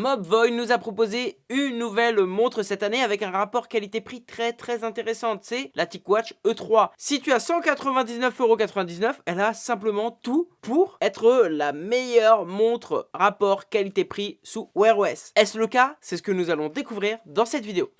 Mobvoi nous a proposé une nouvelle montre cette année avec un rapport qualité-prix très très intéressant. C'est la TicWatch E3. Si tu as 199,99€, elle a simplement tout pour être la meilleure montre rapport qualité-prix sous Wear OS. Est-ce le cas? C'est ce que nous allons découvrir dans cette vidéo.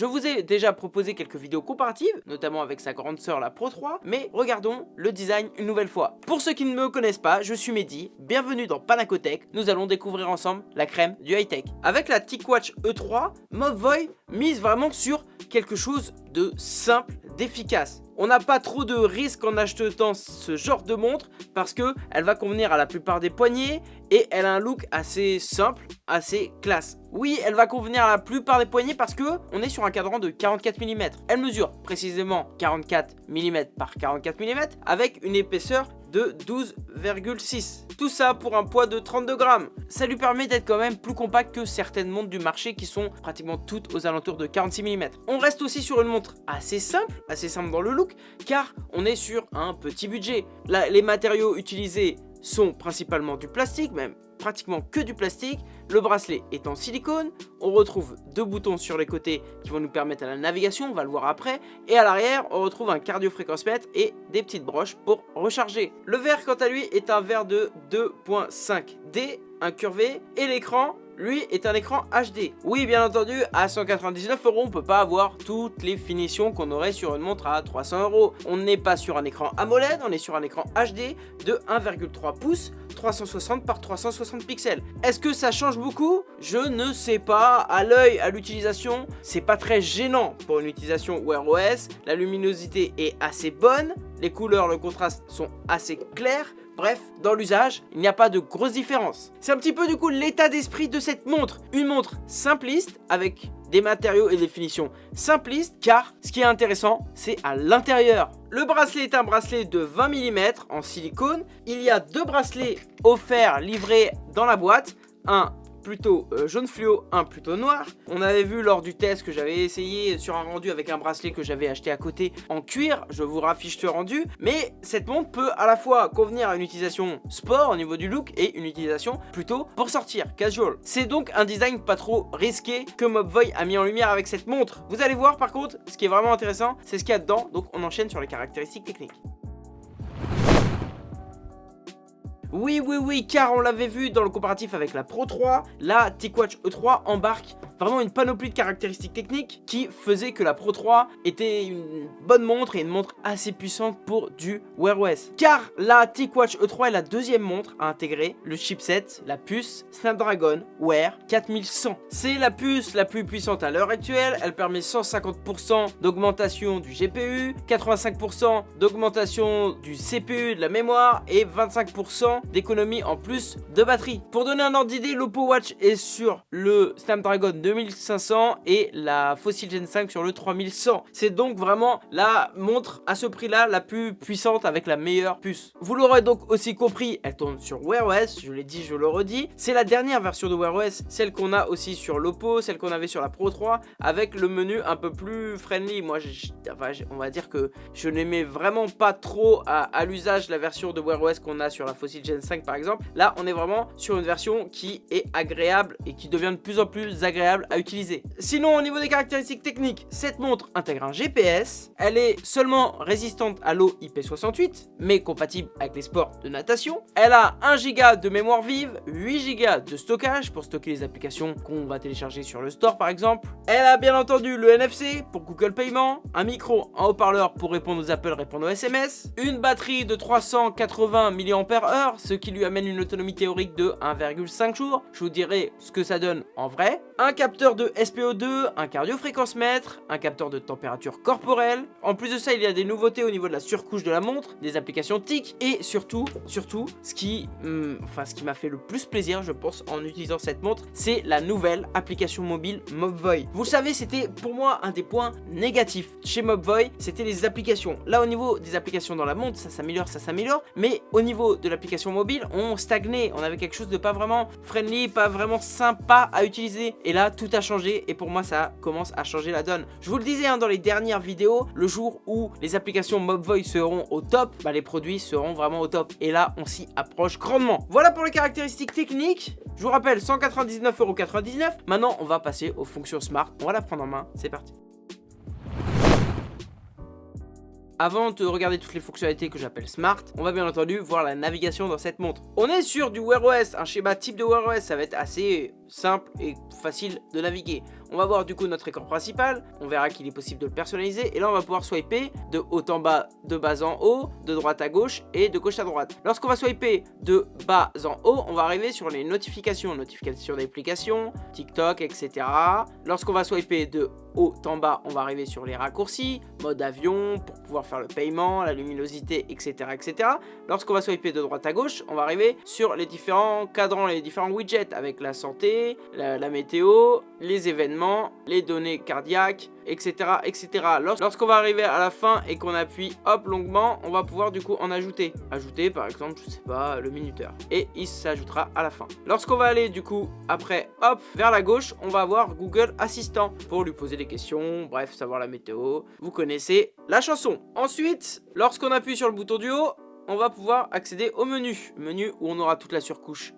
Je vous ai déjà proposé quelques vidéos comparatives, notamment avec sa grande sœur la Pro 3, mais regardons le design une nouvelle fois. Pour ceux qui ne me connaissent pas, je suis Mehdi, bienvenue dans Panacotech, nous allons découvrir ensemble la crème du high-tech. Avec la TicWatch E3, Mobvoi mise vraiment sur quelque chose de simple, d'efficace. On n'a pas trop de risques en achetant ce genre de montre parce que elle va convenir à la plupart des poignets et elle a un look assez simple, assez classe. Oui, elle va convenir à la plupart des poignets parce que on est sur un cadran de 44 mm. Elle mesure précisément 44 mm par 44 mm avec une épaisseur de 12,6. Tout ça pour un poids de 32 grammes. Ça lui permet d'être quand même plus compact que certaines montres du marché qui sont pratiquement toutes aux alentours de 46 mm. On reste aussi sur une montre assez simple, assez simple dans le look, car on est sur un petit budget. Les matériaux utilisés sont principalement du plastique, même pratiquement que du plastique. Le bracelet est en silicone. On retrouve deux boutons sur les côtés qui vont nous permettre à la navigation, on va le voir après. Et à l'arrière, on retrouve un cardio-fréquence-mètre et des petites broches pour recharger. Le verre, quant à lui, est un verre de 2.5D, incurvé. Et l'écran lui est un écran HD. Oui, bien entendu, à 199 euros, on peut pas avoir toutes les finitions qu'on aurait sur une montre à 300 euros. On n'est pas sur un écran AMOLED, on est sur un écran HD de 1,3 pouces, 360 par 360 pixels. Est-ce que ça change beaucoup? Je ne sais pas. À l'œil, à l'utilisation, c'est pas très gênant pour une utilisation Wear OS. La luminosité est assez bonne, les couleurs, le contraste sont assez clairs. Bref, dans l'usage, il n'y a pas de grosse différence. C'est un petit peu du coup l'état d'esprit de cette montre. Une montre simpliste avec des matériaux et des finitions simplistes car ce qui est intéressant c'est à l'intérieur. Le bracelet est un bracelet de 20 mm en silicone. Il y a deux bracelets offerts livrés dans la boîte. Un plutôt euh, jaune fluo, un plutôt noir. On avait vu lors du test que j'avais essayé sur un rendu avec un bracelet que j'avais acheté à côté en cuir, je vous raffiche ce rendu, mais cette montre peut à la fois convenir à une utilisation sport au niveau du look et une utilisation plutôt pour sortir, casual. C'est donc un design pas trop risqué que Mobvoi a mis en lumière avec cette montre. Vous allez voir par contre, ce qui est vraiment intéressant, c'est ce qu'il y a dedans, donc on enchaîne sur les caractéristiques techniques. Oui, oui, oui, car on l'avait vu dans le comparatif avec la Pro 3, la TicWatch E3 embarque vraiment une panoplie de caractéristiques techniques qui faisait que la Pro 3 était une bonne montre et une montre assez puissante pour du Wear OS. Car la TicWatch E3 est la deuxième montre à intégrer le chipset, la puce Snapdragon Wear 4100. C'est la puce la plus puissante à l'heure actuelle, elle permet 150% d'augmentation du GPU, 85% d'augmentation du CPU de la mémoire et 25% d'économie en plus de batterie. Pour donner un ordre d'idée, l'Oppo Watch est sur le Snapdragon 2500 et la Fossil Gen 5 sur le 3100. C'est donc vraiment la montre à ce prix-là la plus puissante avec la meilleure puce. Vous l'aurez donc aussi compris, elle tourne sur Wear OS, je l'ai dit, je le redis. C'est la dernière version de Wear OS, celle qu'on a aussi sur l'Oppo, celle qu'on avait sur la Pro 3, avec le menu un peu plus friendly. Moi, on va dire que je n'aimais vraiment pas trop à, l'usage la version de Wear OS qu'on a sur la Fossil Gen 5 par exemple. Là, on est vraiment sur une version qui est agréable et qui devient de plus en plus agréable à utiliser. Sinon, au niveau des caractéristiques techniques, cette montre intègre un GPS. Elle est seulement résistante à l'eau IP68, mais compatible avec les sports de natation. Elle a 1 Go de mémoire vive, 8 Go de stockage pour stocker les applications qu'on va télécharger sur le store par exemple. Elle a bien entendu le NFC pour Google Payment, un micro, un haut-parleur pour répondre aux appels, répondre aux SMS, une batterie de 380 mAh, ce qui lui amène une autonomie théorique de 1,5 jours. Je vous dirai ce que ça donne en vrai. Un capteur de SPO2, un cardio-fréquence-mètre, un capteur de température corporelle. En plus de ça, il y a des nouveautés au niveau de la surcouche de la montre, des applications TIC et surtout, surtout, ce qui, hmm, enfin, ce qui m'a fait le plus plaisir, je pense, en utilisant cette montre, c'est la nouvelle application mobile Mobvoi. Vous savez, c'était pour moi un des points négatifs chez Mobvoi, c'était les applications. Là, au niveau des applications dans la montre, ça s'améliore, ça s'améliore, mais au niveau de l'application mobile, on stagnait, on avait quelque chose de pas vraiment friendly, pas vraiment sympa à utiliser. Et là, tout a changé et pour moi ça commence à changer la donne. Je vous le disais hein, dans les dernières vidéos, le jour où les applications MobVoice seront au top, bah, les produits seront vraiment au top. Et là, on s'y approche grandement. Voilà pour les caractéristiques techniques. Je vous rappelle, 199,99€. Maintenant, on va passer aux fonctions smart. On va la prendre en main. C'est parti. Avant de regarder toutes les fonctionnalités que j'appelle Smart, on va bien entendu voir la navigation dans cette montre. On est sur du Wear OS, un schéma type de Wear OS, ça va être assez simple et facile de naviguer. On va voir du coup notre écran principal, on verra qu'il est possible de le personnaliser et là on va pouvoir swiper de haut en bas, de bas en haut, de droite à gauche et de gauche à droite. Lorsqu'on va swiper de bas en haut, on va arriver sur les notifications, notifications d'applications, TikTok, etc. Lorsqu'on va swiper de haut en bas, on va arriver sur les raccourcis, mode avion pour pouvoir faire le paiement, la luminosité, etc. etc. Lorsqu'on va swiper de droite à gauche, on va arriver sur les différents cadrans, les différents widgets avec la santé, la météo, les événements, les données cardiaques, etc. etc. Lorsqu'on va arriver à la fin et qu'on appuie hop longuement, on va pouvoir du coup en ajouter. Ajouter par exemple, je sais pas, le minuteur. Et il s'ajoutera à la fin. Lorsqu'on va aller du coup après hop vers la gauche, on va avoir Google Assistant pour lui poser des questions, bref, savoir la météo. Vous connaissez la chanson. Ensuite, lorsqu'on appuie sur le bouton du haut, on va pouvoir accéder au menu. Menu où on aura toute la surcouche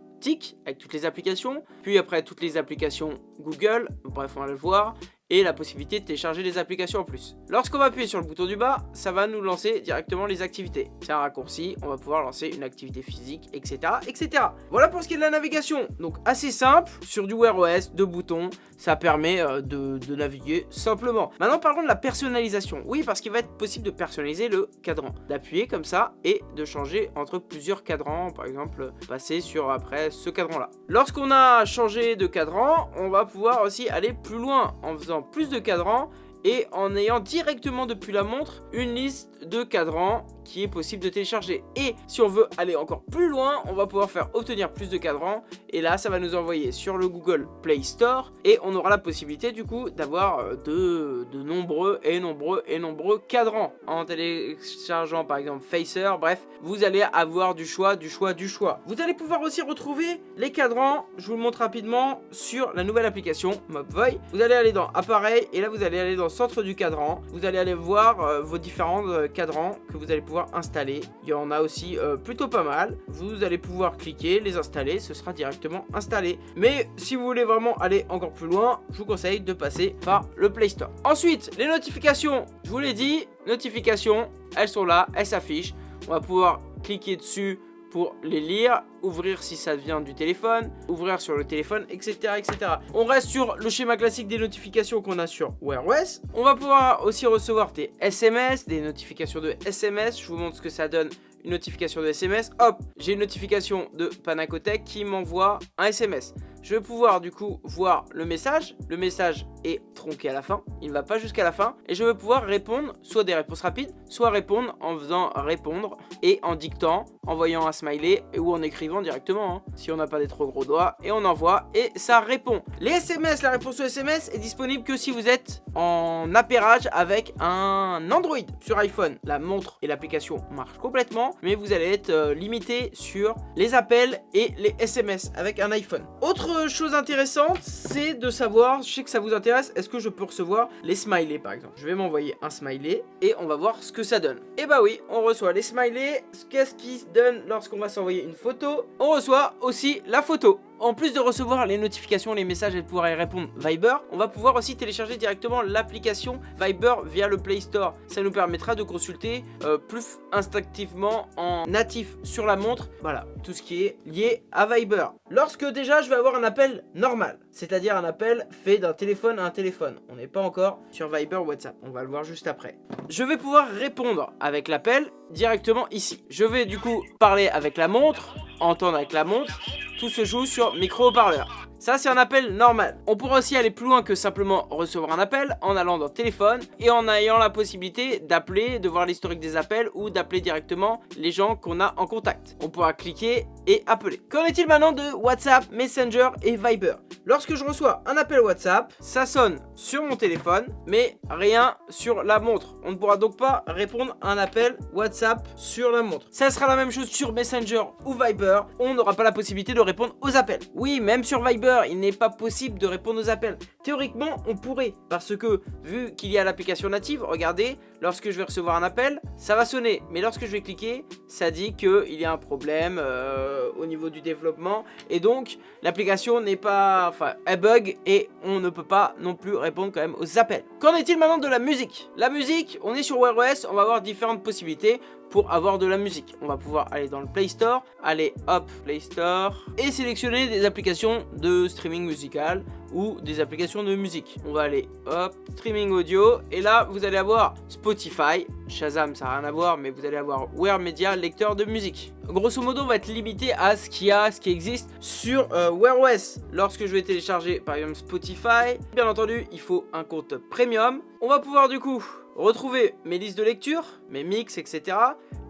avec toutes les applications, puis après toutes les applications Google, bref on va le voir, et la possibilité de télécharger des applications en plus. Lorsqu'on va appuyer sur le bouton du bas, ça va nous lancer directement les activités. C'est un raccourci, on va pouvoir lancer une activité physique, etc. etc. Voilà pour ce qui est de la navigation. Donc assez simple, sur du Wear OS, deux boutons, ça permet euh, de, naviguer simplement. Maintenant parlons de la personnalisation. Oui, parce qu'il va être possible de personnaliser le cadran. D'appuyer comme ça et de changer entre plusieurs cadrans. Par exemple, passer sur après ce cadran-là. Lorsqu'on a changé de cadran, on va pouvoir aussi aller plus loin en faisant plus de cadrans et en ayant directement depuis la montre une liste de cadrans qui est possible de télécharger. Et si on veut aller encore plus loin, on va pouvoir faire obtenir plus de cadrans. Et là, ça va nous envoyer sur le Google Play Store. Et on aura la possibilité du coup d'avoir euh, de, de nombreux et nombreux et nombreux cadrans. En téléchargeant par exemple Facer, bref, vous allez avoir du choix, du choix, du choix. Vous allez pouvoir aussi retrouver les cadrans, je vous le montre rapidement, sur la nouvelle application Mobvoi. Vous allez aller dans Appareil et là vous allez aller dans Centre du cadran. Vous allez aller voir euh, vos différents euh, cadrans que vous allez pouvoir installer. Il y en a aussi euh, plutôt pas mal. Vous allez pouvoir cliquer, les installer, ce sera directement installé. Mais si vous voulez vraiment aller encore plus loin, je vous conseille de passer par le Play Store. Ensuite, les notifications, je vous l'ai dit, notifications, elles sont là, elles s'affichent. On va pouvoir cliquer dessus pour les lire, ouvrir si ça vient du téléphone, ouvrir sur le téléphone, etc. etc. On reste sur le schéma classique des notifications qu'on a sur Wear OS. On va pouvoir aussi recevoir des SMS, des notifications de SMS. Je vous montre ce que ça donne une notification de SMS. Hop, j'ai une notification de Panacotech qui m'envoie un SMS. Je vais pouvoir du coup voir le message. Le message est tronqué à la fin. Il ne va pas jusqu'à la fin. Et je vais pouvoir répondre soit des réponses rapides, soit répondre en faisant répondre et en dictant, en voyant un smiley ou en écrivant directement. Hein, si on n'a pas des trop gros doigts. Et on envoie et ça répond. Les SMS, la réponse aux SMS est disponible que si vous êtes en appairage avec un Android sur iPhone. La montre et l'application marchent complètement. Mais vous allez être euh, limité sur les appels et les SMS avec un iPhone. Autre chose intéressante, c'est de savoir, je sais que ça vous intéresse, est-ce que je peux recevoir les smileys par exemple? Je vais m'envoyer un smiley et on va voir ce que ça donne. Et eh bah oui, on reçoit les smileys. Qu'est-ce qui se donne lorsqu'on va s'envoyer une photo? On reçoit aussi la photo en plus de recevoir les notifications, les messages et de pouvoir y répondre Viber, on va pouvoir aussi télécharger directement l'application Viber via le Play Store. Ça nous permettra de consulter euh, plus instinctivement en natif sur la montre, voilà, tout ce qui est lié à Viber. Lorsque déjà je vais avoir un appel normal, c'est-à-dire un appel fait d'un téléphone à un téléphone. On n'est pas encore sur Viber WhatsApp, on va le voir juste après. Je vais pouvoir répondre avec l'appel directement ici. Je vais du coup parler avec la montre, entendre avec la montre, tout se joue sur micro-haut-parleur. Ça, c'est un appel normal. On pourra aussi aller plus loin que simplement recevoir un appel en allant dans téléphone et en ayant la possibilité d'appeler, de voir l'historique des appels ou d'appeler directement les gens qu'on a en contact. On pourra cliquer et appeler. Qu'en est-il maintenant de WhatsApp, Messenger et Viber? Lorsque je reçois un appel WhatsApp, ça sonne sur mon téléphone, mais rien sur la montre. On ne pourra donc pas répondre à un appel WhatsApp sur la montre. Ça sera la même chose sur Messenger ou Viber. On n'aura pas la possibilité de répondre aux appels. Oui, même sur Viber, il n'est pas possible de répondre aux appels. Théoriquement, on pourrait, parce que vu qu'il y a l'application native, regardez, lorsque je vais recevoir un appel, ça va sonner. Mais lorsque je vais cliquer, ça dit qu'il y a un problème euh, au niveau du développement. Et donc, l'application n'est pas... Enfin, bug et on ne peut pas non plus répondre quand même aux appels. Qu'en est-il maintenant de la musique? La musique, on est sur Wear OS, on va avoir différentes possibilités pour avoir de la musique. On va pouvoir aller dans le Play Store, aller hop Play Store et sélectionner des applications de streaming musical ou des applications de musique. On va aller hop streaming audio et là vous allez avoir Spotify, Shazam ça n'a rien à voir mais vous allez avoir Wear Media lecteur de musique. Grosso modo on va être limité à ce qu'il a, ce qui existe sur euh, Wear OS. Lorsque je vais télécharger par exemple Spotify, bien entendu il faut un compte premium. On va pouvoir du coup retrouver mes listes de lecture, mes mix, etc.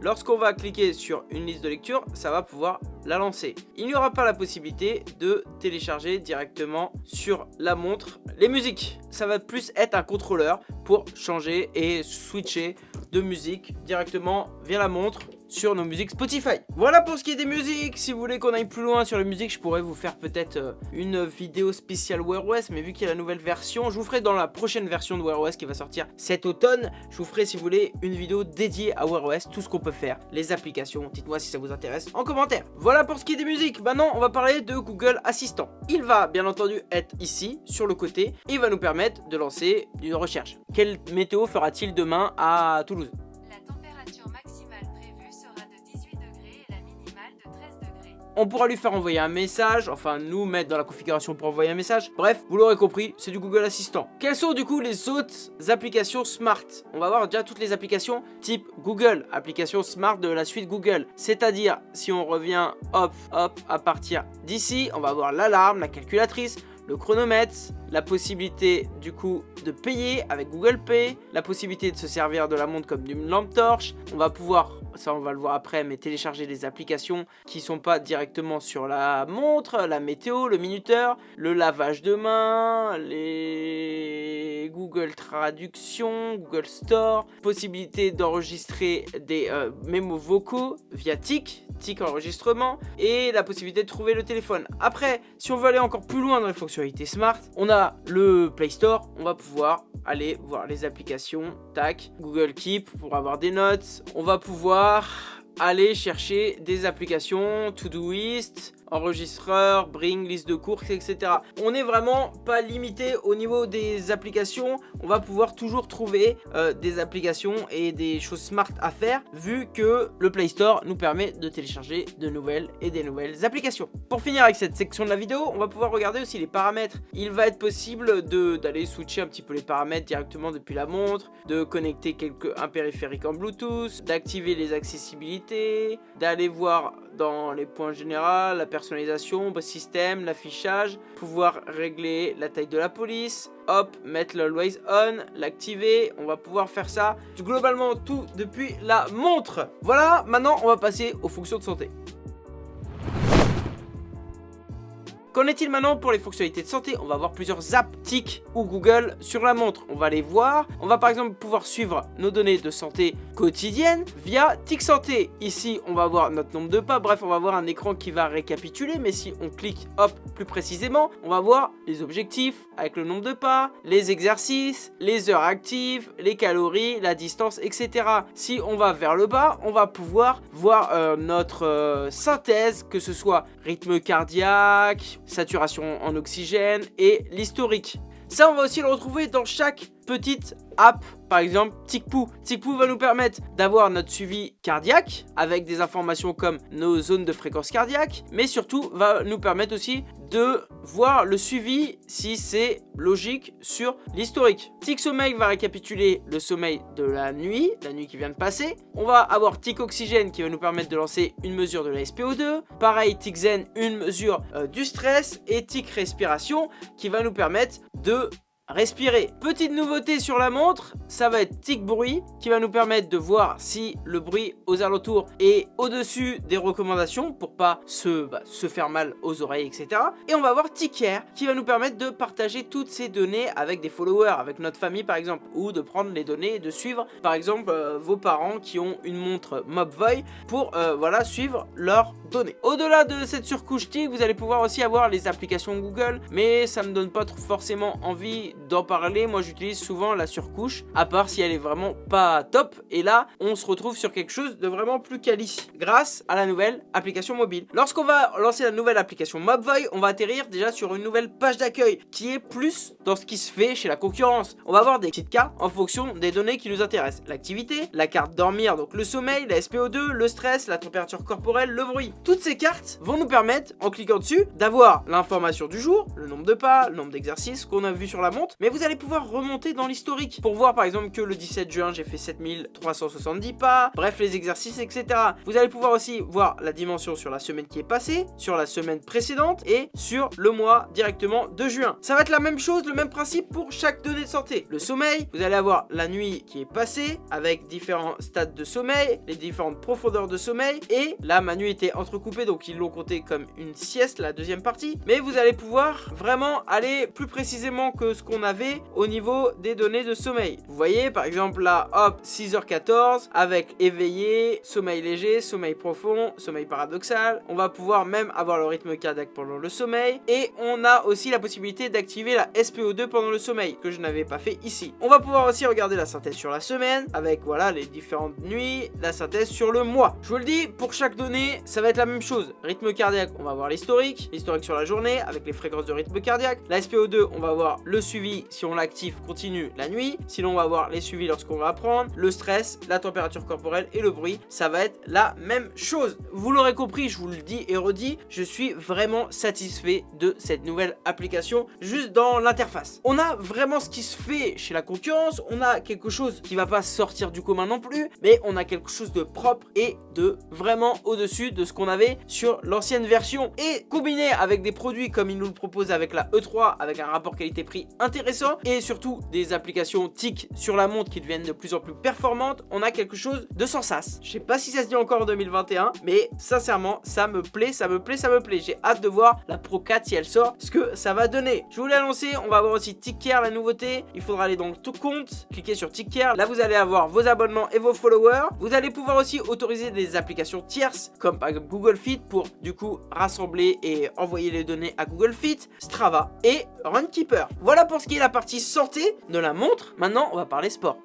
Lorsqu'on va cliquer sur une liste de lecture, ça va pouvoir la lancer. Il n'y aura pas la possibilité de télécharger directement sur la montre les musiques. Ça va plus être un contrôleur pour changer et switcher de musique directement via la montre sur nos musiques Spotify. Voilà pour ce qui est des musiques. Si vous voulez qu'on aille plus loin sur les musiques, je pourrais vous faire peut-être euh, une vidéo spéciale Wear OS. Mais vu qu'il y a la nouvelle version, je vous ferai dans la prochaine version de Wear OS qui va sortir cet automne. Je vous ferai, si vous voulez, une vidéo dédiée à Wear OS, tout ce qu'on peut faire, les applications. Dites-moi si ça vous intéresse en commentaire. Voilà pour ce qui est des musiques. Maintenant, on va parler de Google Assistant. Il va bien entendu être ici, sur le côté, et il va nous permettre de lancer une recherche. Quelle météo fera-t-il demain à Toulouse? On pourra lui faire envoyer un message, enfin nous mettre dans la configuration pour envoyer un message. Bref, vous l'aurez compris, c'est du Google Assistant. Quelles sont du coup les autres applications smart? On va voir déjà toutes les applications type Google, application smart de la suite Google. C'est-à-dire, si on revient hop, hop, à partir d'ici, on va avoir l'alarme, la calculatrice, le chronomètre, la possibilité du coup de payer avec Google Pay, la possibilité de se servir de la montre comme d'une lampe torche. On va pouvoir, ça on va le voir après, mais télécharger des applications qui sont pas directement sur la montre, la météo, le minuteur, le lavage de main, les Google Traduction, Google Store, possibilité d'enregistrer des euh, mémos vocaux via TIC, TIC enregistrement, et la possibilité de trouver le téléphone. Après, si on veut aller encore plus loin dans les fonctionnalités smart, on le Play Store, on va pouvoir aller voir les applications, tac, Google Keep pour avoir des notes, on va pouvoir aller chercher des applications, Todoist, enregistreur, bring, liste de courses, etc. On n'est vraiment pas limité au niveau des applications. On va pouvoir toujours trouver euh, des applications et des choses smart à faire vu que le Play Store nous permet de télécharger de nouvelles et des nouvelles applications. Pour finir avec cette section de la vidéo, on va pouvoir regarder aussi les paramètres. Il va être possible d'aller switcher un petit peu les paramètres directement depuis la montre, de connecter quelques, un périphérique en Bluetooth, d'activer les accessibilités, d'aller voir dans les points généraux, la personnalisation, système, l'affichage, pouvoir régler la taille de la police, hop, mettre l'Always On, l'activer, on va pouvoir faire ça globalement tout depuis la montre. Voilà, maintenant on va passer aux fonctions de santé. Qu'en est-il maintenant pour les fonctionnalités de santé? On va avoir plusieurs apps TIC ou Google sur la montre. On va les voir. On va par exemple pouvoir suivre nos données de santé quotidiennes via TIC Santé. Ici, on va voir notre nombre de pas. Bref, on va voir un écran qui va récapituler. Mais si on clique, hop, plus précisément, on va voir les objectifs avec le nombre de pas, les exercices, les heures actives, les calories, la distance, etc. Si on va vers le bas, on va pouvoir voir euh, notre euh, synthèse, que ce soit rythme cardiaque, saturation en oxygène et l'historique. Ça, on va aussi le retrouver dans chaque petite app, par exemple TicPoo. TicPoo va nous permettre d'avoir notre suivi cardiaque avec des informations comme nos zones de fréquence cardiaque, mais surtout va nous permettre aussi de voir le suivi si c'est logique sur l'historique. Tic Sommeil va récapituler le sommeil de la nuit, la nuit qui vient de passer. On va avoir Tic Oxygène qui va nous permettre de lancer une mesure de la SPO2. Pareil, Tic Zen, une mesure euh, du stress. Et Tic Respiration qui va nous permettre de respirer. Petite nouveauté sur la montre, ça va être tic bruit qui va nous permettre de voir si le bruit aux alentours est au-dessus des recommandations pour pas se, bah, se faire mal aux oreilles, etc. Et on va avoir tic care qui va nous permettre de partager toutes ces données avec des followers, avec notre famille par exemple, ou de prendre les données et de suivre par exemple euh, vos parents qui ont une montre Mobvoi pour euh, voilà suivre leurs données. Au-delà de cette surcouche tic, vous allez pouvoir aussi avoir les applications Google, mais ça me donne pas forcément envie d'en parler, moi j'utilise souvent la surcouche, à part si elle est vraiment pas top, et là on se retrouve sur quelque chose de vraiment plus quali, grâce à la nouvelle application mobile. Lorsqu'on va lancer la nouvelle application Mobvoi, on va atterrir déjà sur une nouvelle page d'accueil, qui est plus dans ce qui se fait chez la concurrence. On va avoir des petites cartes en fonction des données qui nous intéressent. L'activité, la carte dormir, donc le sommeil, la SPO2, le stress, la température corporelle, le bruit. Toutes ces cartes vont nous permettre, en cliquant dessus, d'avoir l'information du jour, le nombre de pas, le nombre d'exercices qu'on a vu sur la montre, mais vous allez pouvoir remonter dans l'historique pour voir par exemple que le 17 juin j'ai fait 7370 pas, bref les exercices etc. Vous allez pouvoir aussi voir la dimension sur la semaine qui est passée, sur la semaine précédente et sur le mois directement de juin. Ça va être la même chose, le même principe pour chaque donnée de santé. Le sommeil, vous allez avoir la nuit qui est passée avec différents stades de sommeil, les différentes profondeurs de sommeil et là ma nuit était entrecoupée donc ils l'ont compté comme une sieste la deuxième partie mais vous allez pouvoir vraiment aller plus précisément que ce qu'on avait au niveau des données de sommeil. Vous voyez par exemple là, hop, 6h14 avec éveillé, sommeil léger, sommeil profond, sommeil paradoxal. On va pouvoir même avoir le rythme cardiaque pendant le sommeil et on a aussi la possibilité d'activer la SPO2 pendant le sommeil que je n'avais pas fait ici. On va pouvoir aussi regarder la synthèse sur la semaine avec voilà les différentes nuits, la synthèse sur le mois. Je vous le dis, pour chaque donnée, ça va être la même chose. Rythme cardiaque, on va voir l'historique, l'historique sur la journée avec les fréquences de rythme cardiaque. La SPO2, on va voir le suivi si on l'active continue la nuit. Sinon on va avoir les suivis lorsqu'on va apprendre, le stress, la température corporelle et le bruit. Ça va être la même chose. Vous l'aurez compris, je vous le dis et redis, je suis vraiment satisfait de cette nouvelle application juste dans l'interface. On a vraiment ce qui se fait chez la concurrence, on a quelque chose qui va pas sortir du commun non plus, mais on a quelque chose de propre et de vraiment au-dessus de ce qu'on avait sur l'ancienne version. Et combiné avec des produits comme il nous le propose avec la E3, avec un rapport qualité-prix intéressant et surtout des applications TIC sur la montre qui deviennent de plus en plus performantes, on a quelque chose de sans sas. Je sais pas si ça se dit encore en 2021, mais sincèrement, ça me plaît, ça me plaît, ça me plaît. J'ai hâte de voir la Pro 4 si elle sort, ce que ça va donner. Je vous l'ai annoncé, on va avoir aussi TicCare, la nouveauté. Il faudra aller dans tout compte, cliquer sur TicCare. Là, vous allez avoir vos abonnements et vos followers. Vous allez pouvoir aussi autoriser des applications tierces, comme par exemple Google Fit, pour du coup rassembler et envoyer les données à Google Fit, Strava et Runkeeper. Voilà pour qui est la partie santé de la montre. Maintenant, on va parler sport.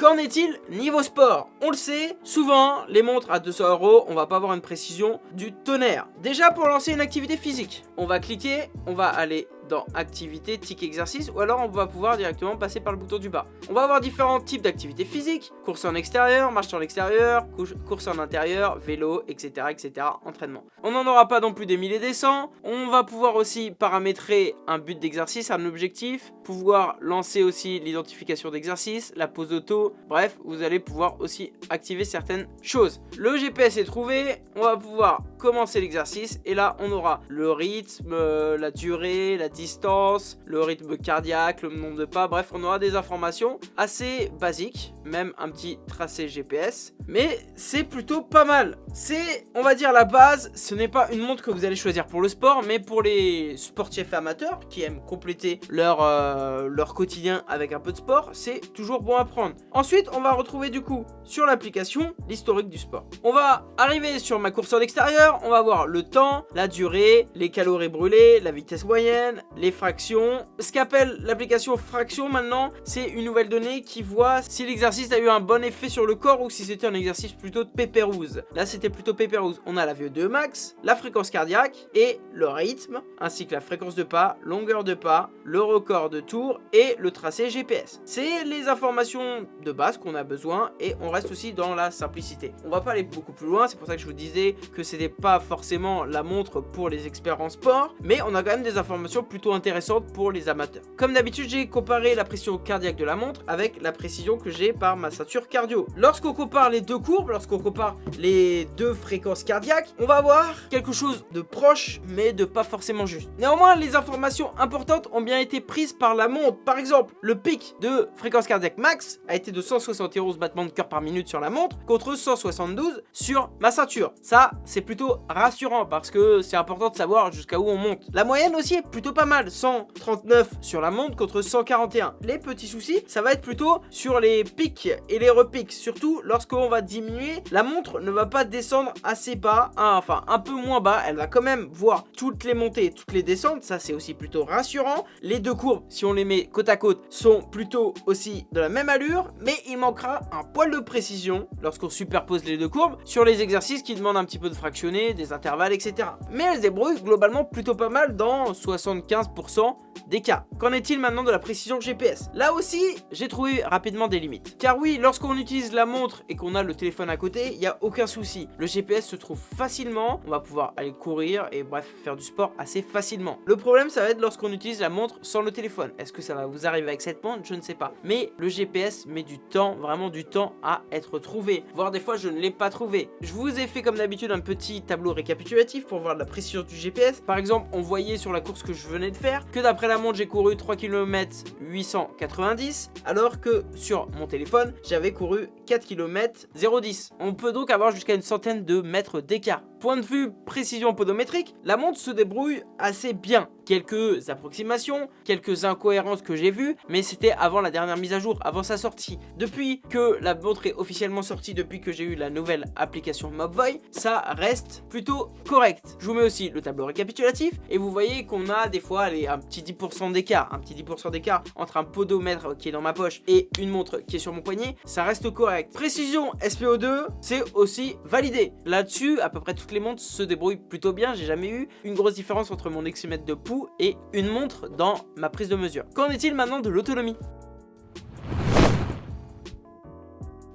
Qu'en est-il niveau sport? On le sait, souvent, les montres à 200 euros, on va pas avoir une précision du tonnerre. Déjà, pour lancer une activité physique, on va cliquer, on va aller dans activité, tic exercice ou alors on va pouvoir directement passer par le bouton du bas. On va avoir différents types d'activités physiques, course en extérieur, marche en extérieur, course en intérieur, vélo, etc. etc. entraînement. On n'en aura pas non plus des milliers des cents. On va pouvoir aussi paramétrer un but d'exercice, un objectif, pouvoir lancer aussi l'identification d'exercice, la pose auto, bref, vous allez pouvoir aussi activer certaines choses. Le GPS est trouvé, on va pouvoir commencer l'exercice et là on aura le rythme, euh, la durée, la distance, le rythme cardiaque, le nombre de pas, bref, on aura des informations assez basiques, même un petit tracé GPS, mais c'est plutôt pas mal. C'est, on va dire, la base, ce n'est pas une montre que vous allez choisir pour le sport, mais pour les sportifs amateurs qui aiment compléter leur, euh, leur quotidien avec un peu de sport, c'est toujours bon à prendre. Ensuite, on va retrouver du coup sur l'application l'historique du sport. On va arriver sur ma course en extérieur, on va voir le temps, la durée, les calories brûlées, la vitesse moyenne, les fractions. Ce qu'appelle l'application fraction maintenant, c'est une nouvelle donnée qui voit si l'exercice a eu un bon effet sur le corps ou si c'était un exercice plutôt de pépérouse. Là, c'était plutôt pépérouse. On a la VO2 max, la fréquence cardiaque et le rythme, ainsi que la fréquence de pas, longueur de pas, le record de tour et le tracé GPS. C'est les informations de base qu'on a besoin et on reste aussi dans la simplicité. On va pas aller beaucoup plus loin, c'est pour ça que je vous disais que c'était pas forcément la montre pour les experts en sport, mais on a quand même des informations plutôt intéressantes pour les amateurs. Comme d'habitude, j'ai comparé la pression cardiaque de la montre avec la précision que j'ai par ma ceinture cardio. Lorsqu'on compare les deux courbes, lorsqu'on compare les deux fréquences cardiaques, on va avoir quelque chose de proche, mais de pas forcément juste. Néanmoins, les informations importantes ont bien été prises par la montre. Par exemple, le pic de fréquence cardiaque max a été de 171 battements de cœur par minute sur la montre, contre 172 sur ma ceinture. Ça, c'est plutôt rassurant, parce que c'est important de savoir jusqu'à où on monte. La moyenne aussi est plutôt pas mal, 139 sur la montre contre 141. Les petits soucis, ça va être plutôt sur les pics et les repics, surtout lorsqu'on va diminuer, la montre ne va pas descendre assez bas, hein, enfin un peu moins bas, elle va quand même voir toutes les montées et toutes les descentes, ça c'est aussi plutôt rassurant. Les deux courbes, si on les met côte à côte, sont plutôt aussi de la même allure, mais il manquera un poil de précision lorsqu'on superpose les deux courbes sur les exercices qui demandent un petit peu de fractionner, des intervalles, etc. Mais elle se débrouille globalement plutôt pas mal dans 75% des cas. Qu'en est-il maintenant de la précision GPS Là aussi, j'ai trouvé rapidement des limites. Car oui, lorsqu'on utilise la montre et qu'on a le téléphone à côté, il n'y a aucun souci. Le GPS se trouve facilement, on va pouvoir aller courir et bref, faire du sport assez facilement. Le problème, ça va être lorsqu'on utilise la montre sans le téléphone. Est-ce que ça va vous arriver avec cette montre? Je ne sais pas. Mais le GPS met du temps, vraiment du temps à être trouvé. Voire des fois, je ne l'ai pas trouvé. Je vous ai fait comme d'habitude un petit tableau récapitulatif pour voir la précision du GPS. Par exemple, on voyait sur la course que je venais de faire que d'après la montre, j'ai couru 3 km 890, alors que sur mon téléphone, j'avais couru 4 km 010. On peut donc avoir jusqu'à une centaine de mètres d'écart. Point de vue précision podométrique, la montre se débrouille assez bien. Quelques approximations, quelques incohérences que j'ai vues, mais c'était avant la dernière mise à jour, avant sa sortie. Depuis que la montre est officiellement sortie, depuis que j'ai eu la nouvelle application Mobvoi, ça reste plutôt correct. Je vous mets aussi le tableau récapitulatif, et vous voyez qu'on a des fois un petit 10% d'écart, un petit 10% d'écart entre un podomètre qui est dans ma poche et une montre qui est sur mon poignet, ça reste correct. Précision SPO2, c'est aussi validé. Là-dessus, à peu près tout les montres se débrouillent plutôt bien. J'ai jamais eu une grosse différence entre mon eximètre de pouls et une montre dans ma prise de mesure. Qu'en est-il maintenant de l'autonomie?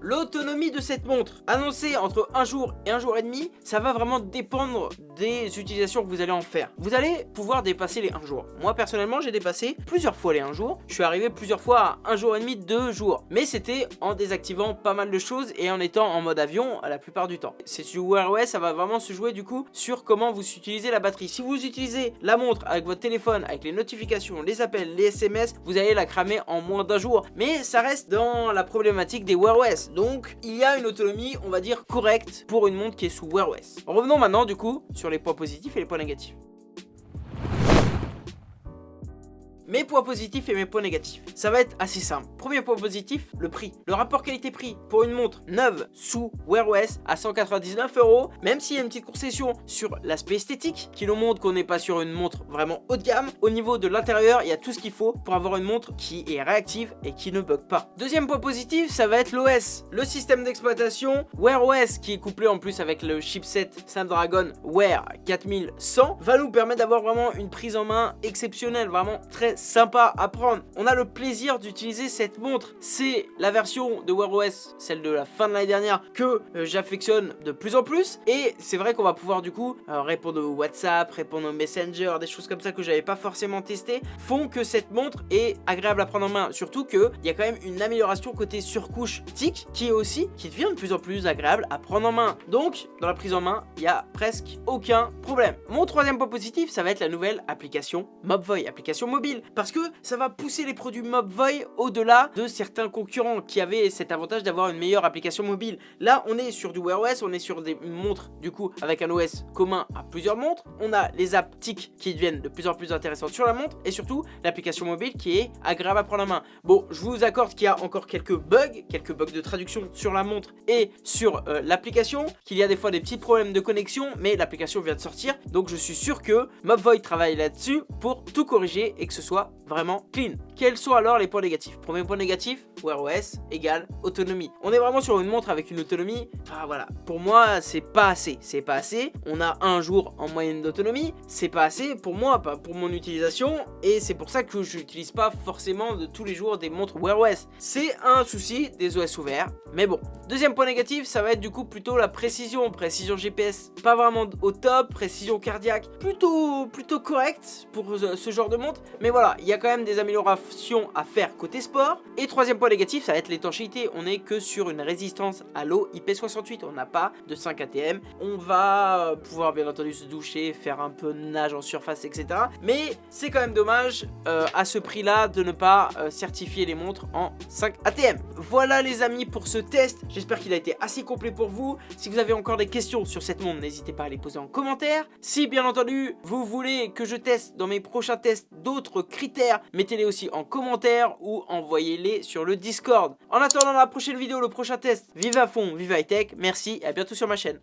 L'autonomie de cette montre, annoncée entre un jour et un jour et demi, ça va vraiment dépendre des utilisations que vous allez en faire. Vous allez pouvoir dépasser les 1 jour. Moi personnellement, j'ai dépassé plusieurs fois les 1 jour. Je suis arrivé plusieurs fois à 1 jour et demi, 2 jours. Mais c'était en désactivant pas mal de choses et en étant en mode avion la plupart du temps. C'est sur Wear OS, ça va vraiment se jouer du coup sur comment vous utilisez la batterie. Si vous utilisez la montre avec votre téléphone, avec les notifications, les appels, les SMS, vous allez la cramer en moins d'un jour. Mais ça reste dans la problématique des Wear OS. Donc, il y a une autonomie, on va dire, correcte pour une montre qui est sous Wear OS. Revenons maintenant, du coup, sur les points positifs et les points négatifs. Mes points positifs et mes points négatifs. Ça va être assez simple. Premier point positif, le prix. Le rapport qualité-prix pour une montre neuve sous Wear OS à 199 euros, même s'il y a une petite concession sur l'aspect esthétique qui nous montre qu'on n'est pas sur une montre vraiment haut de gamme. Au niveau de l'intérieur, il y a tout ce qu'il faut pour avoir une montre qui est réactive et qui ne bug pas. Deuxième point positif, ça va être l'OS. Le système d'exploitation Wear OS qui est couplé en plus avec le chipset Snapdragon Wear 4100 va nous permettre d'avoir vraiment une prise en main exceptionnelle, vraiment très sympa à prendre. On a le plaisir d'utiliser cette montre. C'est la version de Wear OS, celle de la fin de l'année dernière, que euh, j'affectionne de plus en plus. Et c'est vrai qu'on va pouvoir du coup euh, répondre au WhatsApp, répondre au Messenger, des choses comme ça que j'avais pas forcément testé, font que cette montre est agréable à prendre en main. Surtout qu'il y a quand même une amélioration côté surcouche TIC qui est aussi, qui devient de plus en plus agréable à prendre en main. Donc, dans la prise en main, il y a presque aucun problème. Mon troisième point positif, ça va être la nouvelle application Mobvoi, application mobile parce que ça va pousser les produits Mobvoi au-delà de certains concurrents qui avaient cet avantage d'avoir une meilleure application mobile. Là, on est sur du Wear OS, on est sur des montres du coup avec un OS commun à plusieurs montres. On a les apps TIC qui deviennent de plus en plus intéressantes sur la montre et surtout l'application mobile qui est agréable à prendre en main. Bon, je vous accorde qu'il y a encore quelques bugs, quelques bugs de traduction sur la montre et sur euh, l'application, qu'il y a des fois des petits problèmes de connexion, mais l'application vient de sortir, donc je suis sûr que Mobvoi travaille là-dessus pour tout corriger et que ce soit vraiment clean. Quels sont alors les points négatifs? Premier point négatif, Wear OS égale autonomie. On est vraiment sur une montre avec une autonomie, enfin voilà, pour moi c'est pas assez, c'est pas assez. On a un jour en moyenne d'autonomie, c'est pas assez pour moi, pas pour mon utilisation, et c'est pour ça que je n'utilise pas forcément de tous les jours des montres Wear OS. C'est un souci des OS ouverts, mais bon. Deuxième point négatif, ça va être du coup plutôt la précision, précision GPS, pas vraiment au top, précision cardiaque, plutôt, plutôt correct pour ce genre de montre, mais voilà, il y a quand même des améliorations à faire côté sport. Et troisième point négatif, ça va être l'étanchéité, on est que sur une résistance à l'eau IP68, on n'a pas de 5 ATM, on va pouvoir bien entendu se doucher, faire un peu de nage en surface, etc. Mais c'est quand même dommage euh, à ce prix là de ne pas euh, certifier les montres en 5 ATM. Voilà les amis pour ce test, j'espère qu'il a été assez complet pour vous. Si vous avez encore des questions sur cette montre, n'hésitez pas à les poser en commentaire. Si bien entendu vous voulez que je teste dans mes prochains tests d'autres critères, mettez-les aussi en commentaire ou envoyez-les sur le Discord. En attendant la prochaine vidéo, le prochain test, vive à fond, vive high tech, merci et à bientôt sur ma chaîne.